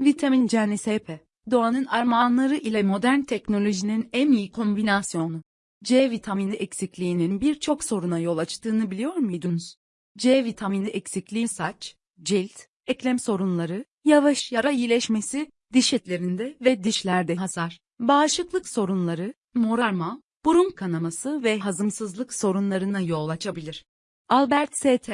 Vitamin C NSP, doğanın armağanları ile modern teknolojinin en iyi kombinasyonu. C vitamini eksikliğinin birçok soruna yol açtığını biliyor muydunuz? C vitamini eksikliği saç, cilt, eklem sorunları, yavaş yara iyileşmesi, diş etlerinde ve dişlerde hasar, bağışıklık sorunları, morarma, burun kanaması ve hazımsızlık sorunlarına yol açabilir. Albert St.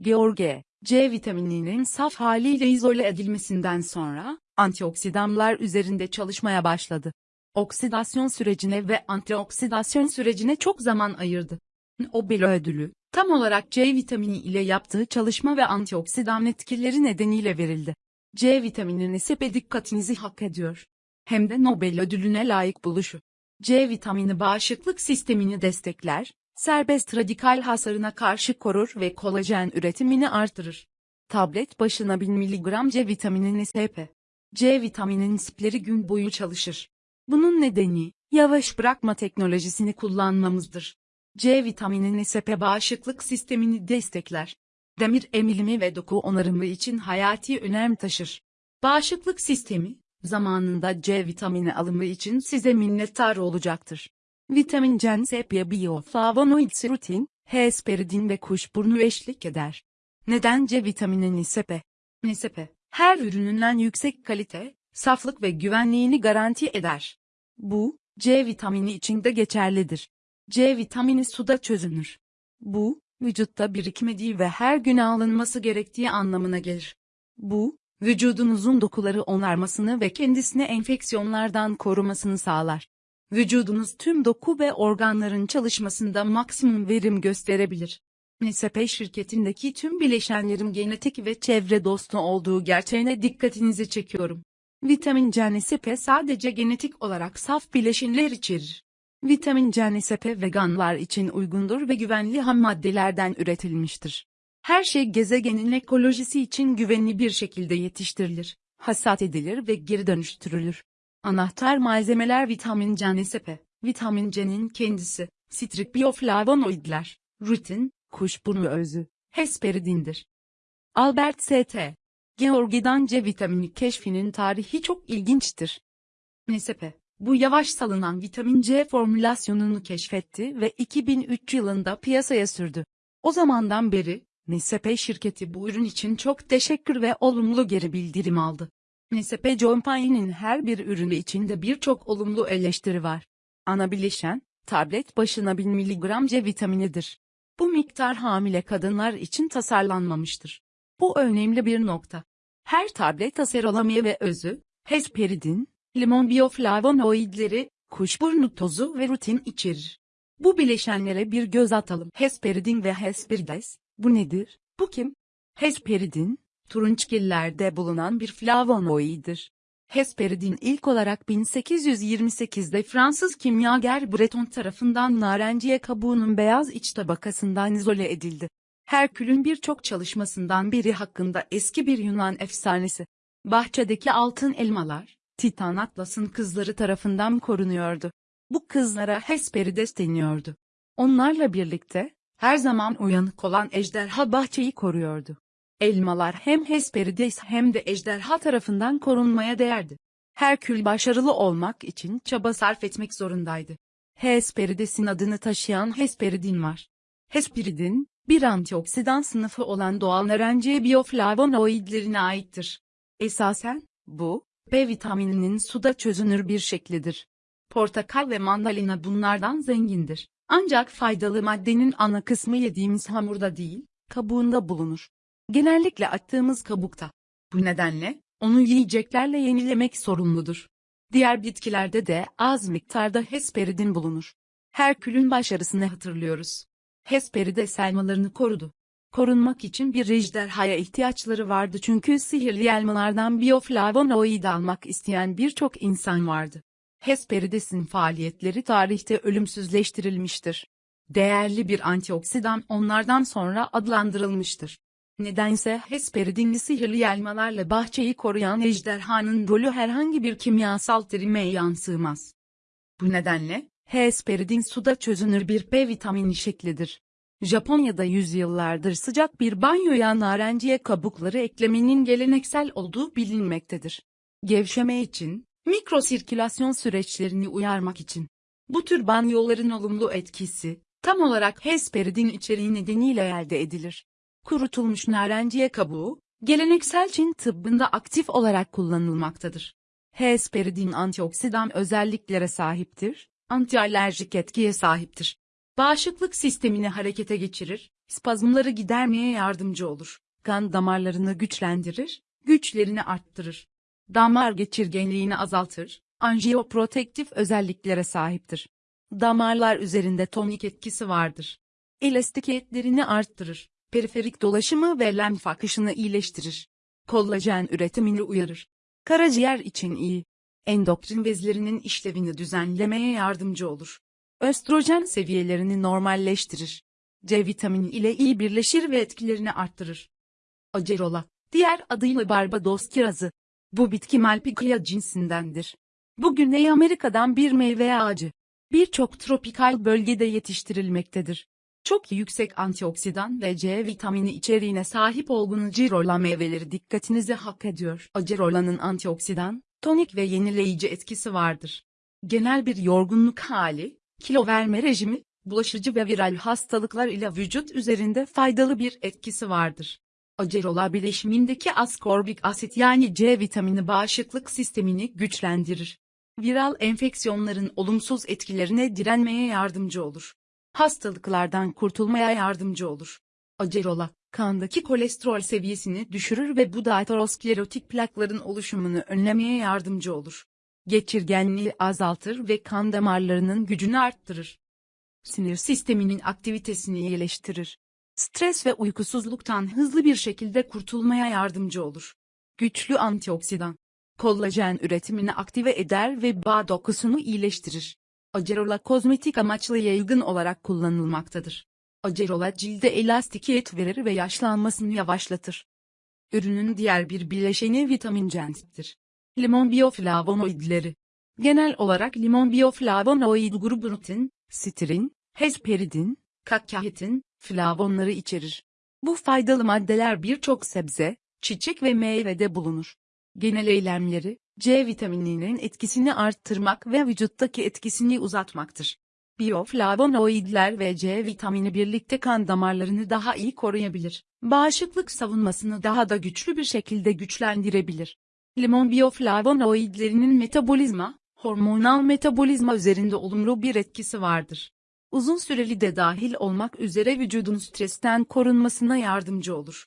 George, C vitamininin saf haliyle izole edilmesinden sonra, antioksidanlar üzerinde çalışmaya başladı. Oksidasyon sürecine ve antioksidasyon sürecine çok zaman ayırdı. Nobel ödülü, tam olarak C vitamini ile yaptığı çalışma ve antioksidan etkileri nedeniyle verildi. C vitamini sepe dikkatinizi hak ediyor. Hem de Nobel ödülüne layık buluşu. C vitamini bağışıklık sistemini destekler, serbest radikal hasarına karşı korur ve kolajen üretimini artırır. Tablet başına 1000 mg C vitamini SP. C vitaminin spleri gün boyu çalışır. Bunun nedeni, yavaş bırakma teknolojisini kullanmamızdır. C vitamini SP bağışıklık sistemini destekler. Demir emilimi ve doku onarımı için hayati önem taşır. Bağışıklık sistemi, zamanında C vitamini alımı için size minnettar olacaktır. Vitamin C sepya bioflavonoid rutin, hesperidin ve kuşburnu eşlik eder. Neden C vitamini nisepe? Nisepe, her ürününden yüksek kalite, saflık ve güvenliğini garanti eder. Bu, C vitamini için de geçerlidir. C vitamini suda çözünür. Bu, vücutta birikmediği ve her gün alınması gerektiği anlamına gelir. Bu, vücudunuzun dokuları onarmasını ve kendisini enfeksiyonlardan korumasını sağlar. Vücudunuz tüm doku ve organların çalışmasında maksimum verim gösterebilir. NSP şirketindeki tüm bileşenlerin genetik ve çevre dostu olduğu gerçeğine dikkatinizi çekiyorum. Vitamin C NSP sadece genetik olarak saf bileşenler içerir. Vitamin C NSP veganlar için uygundur ve güvenli ham maddelerden üretilmiştir. Her şey gezegenin ekolojisi için güvenli bir şekilde yetiştirilir, hasat edilir ve geri dönüştürülür. Anahtar malzemeler vitamin C NSP, vitamin C'nin kendisi, sitrik bioflavonoidler, rutin, kuşburnu özü, hesperidindir. Albert St. Georgi'dan C vitamini keşfinin tarihi çok ilginçtir. NSP, bu yavaş salınan vitamin C formülasyonunu keşfetti ve 2003 yılında piyasaya sürdü. O zamandan beri, NSP şirketi bu ürün için çok teşekkür ve olumlu geri bildirim aldı. NSP Company'nin her bir ürünü içinde birçok olumlu eleştiri var. Ana bileşen, tablet başına 1000 mg C vitaminidir. Bu miktar hamile kadınlar için tasarlanmamıştır. Bu önemli bir nokta. Her tablet aserolamya ve özü, hesperidin, limon bioflavonoidleri, kuşburnu tozu ve rutin içerir. Bu bileşenlere bir göz atalım. Hesperidin ve hesperides, bu nedir? Bu kim? Hesperidin, turunçgillerde bulunan bir flavonoiddir. Hesperidin ilk olarak 1828'de Fransız kimyager Breton tarafından narenciye kabuğunun beyaz iç tabakasından izole edildi. Herkül'ün birçok çalışmasından biri hakkında eski bir Yunan efsanesi. Bahçedeki altın elmalar, Titan Atlas'ın kızları tarafından korunuyordu. Bu kızlara Hesperides deniyordu. Onlarla birlikte, her zaman uyanık olan ejderha bahçeyi koruyordu. Elmalar hem Hesperides hem de ejderha tarafından korunmaya değerdi. Herkül başarılı olmak için çaba sarf etmek zorundaydı. Hesperides'in adını taşıyan Hesperidin var. Hesperidin, bir antioksidan sınıfı olan doğal narenciye bioflavonoidlerine aittir. Esasen, bu, B vitamininin suda çözünür bir şeklidir. Portakal ve mandalina bunlardan zengindir. Ancak faydalı maddenin ana kısmı yediğimiz hamurda değil, kabuğunda bulunur. Genellikle attığımız kabukta. Bu nedenle, onu yiyeceklerle yenilemek sorumludur. Diğer bitkilerde de az miktarda hesperidin bulunur. Herkül'ün başarısını hatırlıyoruz. Hesperide elmalarını korudu. Korunmak için bir ejderhaya ihtiyaçları vardı çünkü sihirli elmalardan bioflavonoid almak isteyen birçok insan vardı. Hesperides'in faaliyetleri tarihte ölümsüzleştirilmiştir. Değerli bir antioksidan onlardan sonra adlandırılmıştır. Nedense Hesperidinli sihirli elmalarla bahçeyi koruyan ejderhanın rolü herhangi bir kimyasal terime yansımaz. Bu nedenle, Hesperidin suda çözünür bir B vitamini şeklidir. Japonya'da yüzyıllardır sıcak bir banyoya narenciye kabukları eklemenin geleneksel olduğu bilinmektedir. Gevşeme için, mikrosirkülasyon süreçlerini uyarmak için. Bu tür banyoların olumlu etkisi, tam olarak hesperidin içeriği nedeniyle elde edilir. Kurutulmuş narenciye kabuğu, geleneksel Çin tıbbında aktif olarak kullanılmaktadır. Hesperidin antioksidan özelliklere sahiptir, antialerjik etkiye sahiptir. Bağışıklık sistemini harekete geçirir, spazmları gidermeye yardımcı olur. Kan damarlarını güçlendirir, güçlerini arttırır. Damar geçirgenliğini azaltır, anjiyoprotektif özelliklere sahiptir. Damarlar üzerinde tonik etkisi vardır. Elastikiyetlerini arttırır, periferik dolaşımı ve lenf akışını iyileştirir. Kollajen üretimini uyarır. Karaciğer için iyi. Endokrin bezlerinin işlevini düzenlemeye yardımcı olur. Östrojen seviyelerini normalleştirir. C vitamini ile iyi birleşir ve etkilerini arttırır. Acerola, diğer adıyla Barbados kirazı. Bu bitki Malpighiaceae cinsindendir. Bu Güney Amerika'dan bir meyve ağacı. Birçok tropikal bölgede yetiştirilmektedir. Çok yüksek antioksidan ve C vitamini içeriğine sahip olduğunu cirola meyveleri dikkatinizi hak ediyor. Acerolanın antioksidan, tonik ve yenileyici etkisi vardır. Genel bir yorgunluk hali, kilo verme rejimi, bulaşıcı ve viral hastalıklar ile vücut üzerinde faydalı bir etkisi vardır. Acerola bileşimindeki askorbik asit yani C vitamini bağışıklık sistemini güçlendirir. Viral enfeksiyonların olumsuz etkilerine direnmeye yardımcı olur. Hastalıklardan kurtulmaya yardımcı olur. Acerola, kandaki kolesterol seviyesini düşürür ve bu da aterosklerotik plakların oluşumunu önlemeye yardımcı olur. Geçirgenliği azaltır ve kan damarlarının gücünü arttırır. Sinir sisteminin aktivitesini iyileştirir. Stres ve uykusuzluktan hızlı bir şekilde kurtulmaya yardımcı olur. Güçlü antioksidan. Kollajen üretimini aktive eder ve bağ dokusunu iyileştirir. Acerola kozmetik amaçlı yaygın olarak kullanılmaktadır. Acerola cilde elastikiyet verir ve yaşlanmasını yavaşlatır. Ürünün diğer bir bileşeni vitamin C-dir. Limon bioflavonoidleri. Genel olarak limon bioflavonoid grubu rutin, sitrin, hesperidin, kakkahetin, flavonları içerir. Bu faydalı maddeler birçok sebze, çiçek ve meyvede bulunur. Genel eylemleri, C vitamininin etkisini arttırmak ve vücuttaki etkisini uzatmaktır. Bioflavonoidler ve C vitamini birlikte kan damarlarını daha iyi koruyabilir. Bağışıklık savunmasını daha da güçlü bir şekilde güçlendirebilir. Limon bioflavonoidlerinin metabolizma, hormonal metabolizma üzerinde olumlu bir etkisi vardır. Uzun süreli de dahil olmak üzere vücudun stresten korunmasına yardımcı olur.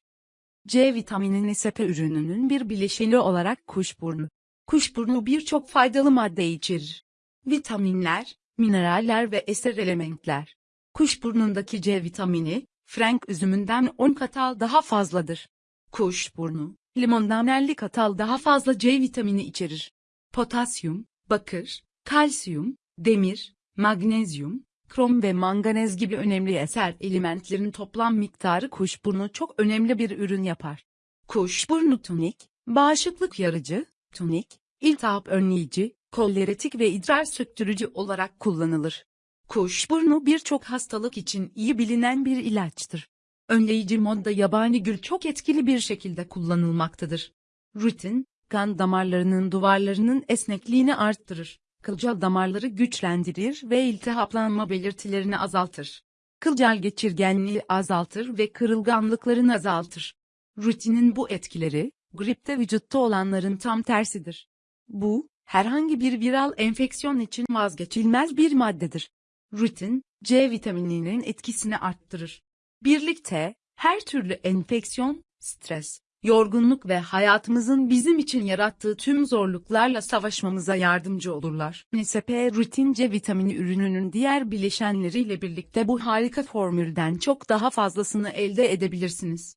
C vitamini nesepe ürününün bir bileşeni olarak kuşburnu. Kuşburnu birçok faydalı madde içerir. Vitaminler, mineraller ve eser elementler. Kuşburnundaki C vitamini, frank üzümünden 10 katal daha fazladır. Kuşburnu, limondan 50 katal daha fazla C vitamini içerir. Potasyum, bakır, kalsiyum, demir, magnezyum, krom ve manganez gibi önemli eser elementlerin toplam miktarı kuşburnu çok önemli bir ürün yapar. Kuşburnu tonik, bağışıklık yarıcı, tonik, iltihap önleyici, koleretik ve idrar söktürücü olarak kullanılır. Kuşburnu birçok hastalık için iyi bilinen bir ilaçtır. Önleyici modda yabani gül çok etkili bir şekilde kullanılmaktadır. Rutin, kan damarlarının duvarlarının esnekliğini arttırır. Kılcal damarları güçlendirir ve iltihaplanma belirtilerini azaltır. Kılcal geçirgenliği azaltır ve kırılganlıklarını azaltır. Rutinin bu etkileri, gripte vücutta olanların tam tersidir. Bu, herhangi bir viral enfeksiyon için vazgeçilmez bir maddedir. Rutin, C vitamininin etkisini arttırır. Birlikte, her türlü enfeksiyon, stres, yorgunluk ve hayatımızın bizim için yarattığı tüm zorluklarla savaşmamıza yardımcı olurlar. NSP rutin C vitamini ürününün diğer bileşenleriyle birlikte bu harika formülden çok daha fazlasını elde edebilirsiniz.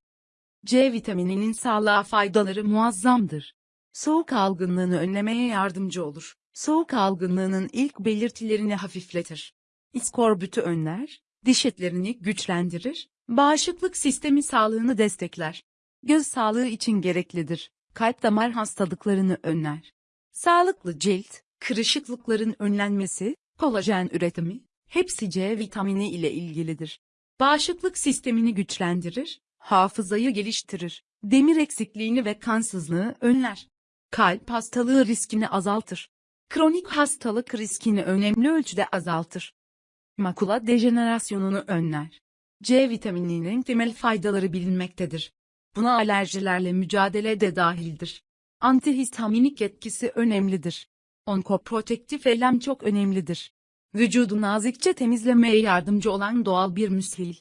C vitamininin sağlığa faydaları muazzamdır. Soğuk algınlığını önlemeye yardımcı olur. Soğuk algınlığının ilk belirtilerini hafifletir. İskorbütü önler, diş etlerini güçlendirir, bağışıklık sistemi sağlığını destekler. Göz sağlığı için gereklidir. Kalp damar hastalıklarını önler. Sağlıklı cilt, kırışıklıkların önlenmesi, kolajen üretimi, hepsi C vitamini ile ilgilidir. Bağışıklık sistemini güçlendirir, hafızayı geliştirir, demir eksikliğini ve kansızlığı önler. Kalp hastalığı riskini azaltır. Kronik hastalık riskini önemli ölçüde azaltır. Makula dejenerasyonunu önler. C vitamininin temel faydaları bilinmektedir. Buna alerjilerle mücadele de dahildir. Antihistaminik etkisi önemlidir. Onkoprotektif eylem çok önemlidir. Vücudu nazikçe temizlemeye yardımcı olan doğal bir müshil.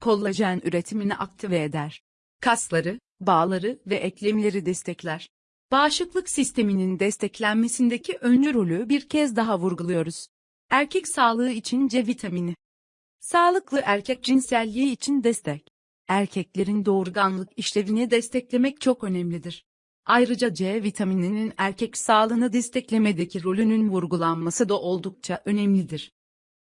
Kollajen üretimini aktive eder. Kasları, bağları ve eklemleri destekler. Bağışıklık sisteminin desteklenmesindeki öncü rolü bir kez daha vurguluyoruz. Erkek sağlığı için C vitamini. Sağlıklı erkek cinselliği için destek. Erkeklerin doğurganlık işlevini desteklemek çok önemlidir. Ayrıca C vitamininin erkek sağlığını desteklemedeki rolünün vurgulanması da oldukça önemlidir.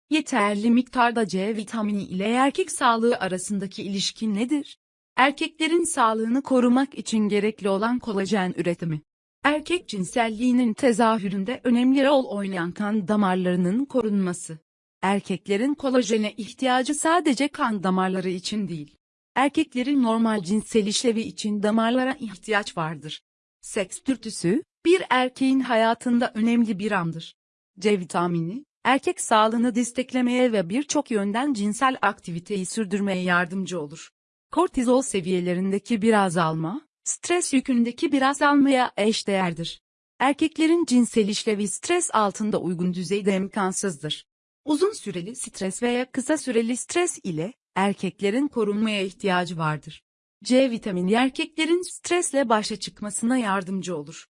Yeterli miktarda C vitamini ile erkek sağlığı arasındaki ilişki nedir? Erkeklerin sağlığını korumak için gerekli olan kolajen üretimi. Erkek cinselliğinin tezahüründe önemli rol oynayan kan damarlarının korunması. Erkeklerin kolajene ihtiyacı sadece kan damarları için değil. Erkeklerin normal cinsel işlevi için damarlara ihtiyaç vardır. Seks dürtüsü, bir erkeğin hayatında önemli bir andır. C vitamini, erkek sağlığını desteklemeye ve birçok yönden cinsel aktiviteyi sürdürmeye yardımcı olur. Kortizol seviyelerindeki bir azalma, stres yükündeki bir azalmaya eşdeğerdir. Erkeklerin cinsel işlevi stres altında uygun düzeyde imkansızdır. Uzun süreli stres veya kısa süreli stres ile erkeklerin korunmaya ihtiyacı vardır. C vitamini erkeklerin stresle başa çıkmasına yardımcı olur.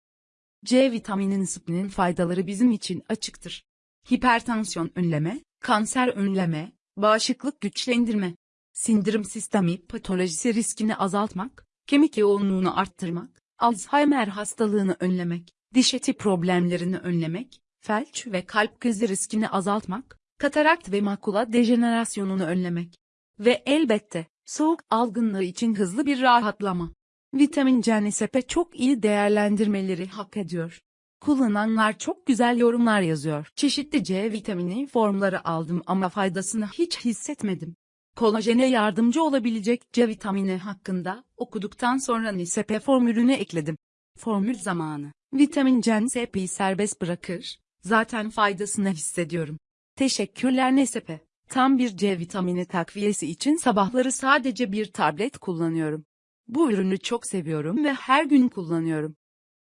C vitamininin spinin faydaları bizim için açıktır. Hipertansiyon önleme, kanser önleme, bağışıklık güçlendirme, sindirim sistemi patolojisi riskini azaltmak, kemik yoğunluğunu arttırmak, Alzheimer hastalığını önlemek, diş eti problemlerini önlemek, felç ve kalp krizi riskini azaltmak, katarakt ve makula dejenerasyonunu önlemek ve elbette soğuk algınlığı için hızlı bir rahatlama. Vitamin CNSP çok iyi değerlendirmeleri hak ediyor. Kullananlar çok güzel yorumlar yazıyor. Çeşitli C vitamini formları aldım ama faydasını hiç hissetmedim. Kolajene yardımcı olabilecek C vitamini hakkında okuduktan sonra NSP formülünü ekledim. Formül zamanı. Vitamin CNSP'yi serbest bırakır. Zaten faydasını hissediyorum. Teşekkürler NSP. Tam bir C vitamini takviyesi için sabahları sadece bir tablet kullanıyorum. Bu ürünü çok seviyorum ve her gün kullanıyorum.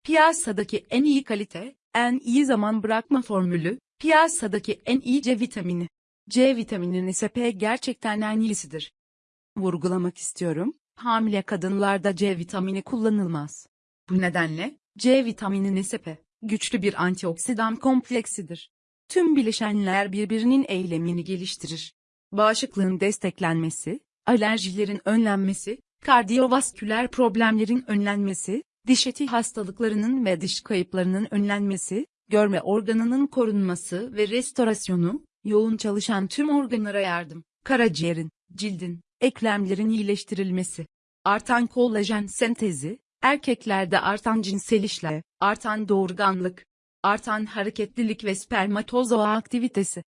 Piyasadaki en iyi kalite, en iyi zaman bırakma formülü, piyasadaki en iyi C vitamini. C vitamini NSP gerçekten en iyisidir. Vurgulamak istiyorum, hamile kadınlarda C vitamini kullanılmaz. Bu nedenle, C vitamini NSP, güçlü bir antioksidan kompleksidir. Tüm bileşenler birbirinin eylemini geliştirir. Bağışıklığın desteklenmesi, alerjilerin önlenmesi, kardiyovasküler problemlerin önlenmesi, diş eti hastalıklarının ve diş kayıplarının önlenmesi, görme organının korunması ve restorasyonu, yoğun çalışan tüm organlara yardım, karaciğerin, cildin, eklemlerin iyileştirilmesi, artan kolajen sentezi, erkeklerde artan cinsel işlev, artan doğurganlık, artan hareketlilik ve spermatozoa aktivitesi.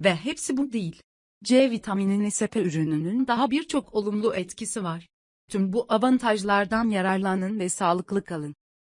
Ve hepsi bu değil. C vitamini NSP ürününün daha birçok olumlu etkisi var. Tüm bu avantajlardan yararlanın ve sağlıklı kalın.